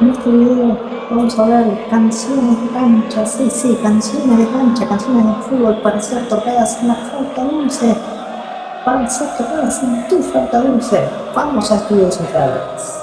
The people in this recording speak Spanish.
En este video vamos a hablar de canciones de cancha, sí, sí, canciones de cancha, canciones de fútbol para ser tocadas en la falta dulce, para ser tocadas en tu flauta dulce. Vamos a estudios centrales.